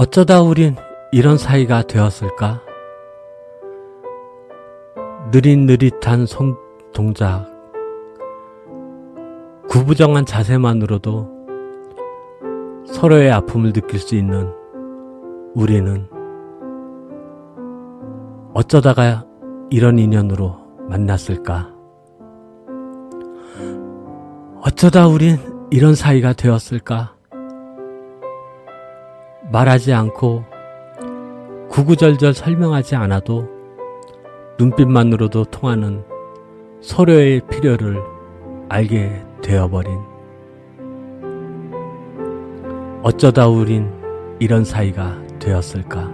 어쩌다 우린 이런 사이가 되었을까? 느릿느릿한 손 동작, 구부정한 자세만으로도 서로의 아픔을 느낄 수 있는 우리는 어쩌다가 이런 인연으로 만났을까? 어쩌다 우린 이런 사이가 되었을까? 말하지 않고 구구절절 설명하지 않아도 눈빛만으로도 통하는 서로의 필요를 알게 되어버린 어쩌다 우린 이런 사이가 되었을까?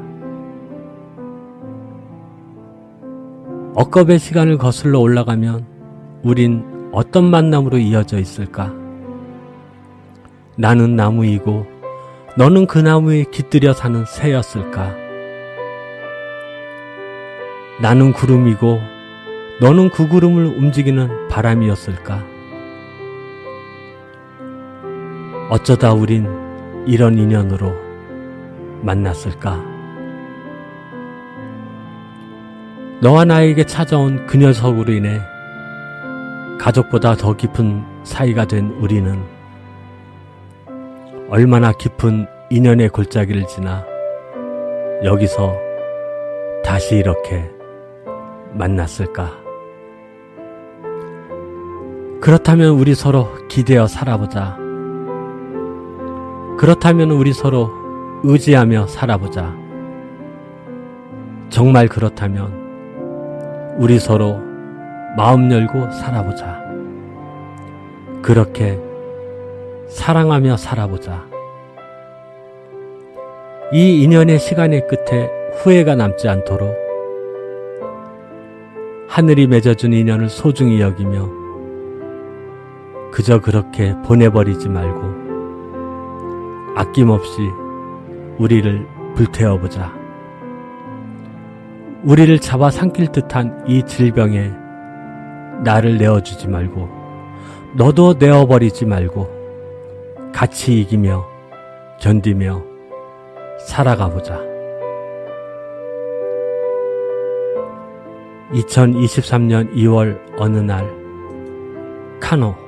억겁의 시간을 거슬러 올라가면 우린 어떤 만남으로 이어져 있을까? 나는 나무이고 너는 그 나무에 깃들여 사는 새였을까? 나는 구름이고 너는 그 구름을 움직이는 바람이었을까? 어쩌다 우린 이런 인연으로 만났을까? 너와 나에게 찾아온 그 녀석으로 인해 가족보다 더 깊은 사이가 된 우리는 얼마나 깊은 인연의 골짜기를 지나 여기서 다시 이렇게 만났을까? 그렇다면 우리 서로 기대어 살아보자. 그렇다면 우리 서로 의지하며 살아보자. 정말 그렇다면 우리 서로 마음 열고 살아보자. 그렇게 사랑하며 살아보자. 이 인연의 시간의 끝에 후회가 남지 않도록 하늘이 맺어준 인연을 소중히 여기며 그저 그렇게 보내버리지 말고 아낌없이 우리를 불태워보자. 우리를 잡아 삼킬 듯한 이 질병에 나를 내어주지 말고 너도 내어버리지 말고 같이 이기며 견디며 살아가 보자. 2023년 2월 어느 날 카노